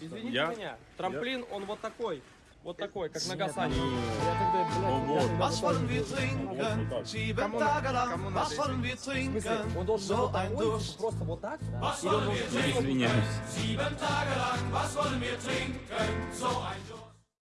Извините Я- меня, трамплин, он вот такой. Вот такой, как на Гасане. Вот. Was wollen wir trinken? Sieben Tage lang. Was wollen wir trinken? он должен So вот ein Durst. просто вот так? Или Извиняюсь. Sieben Tage lang, was wollen wir trinken? So.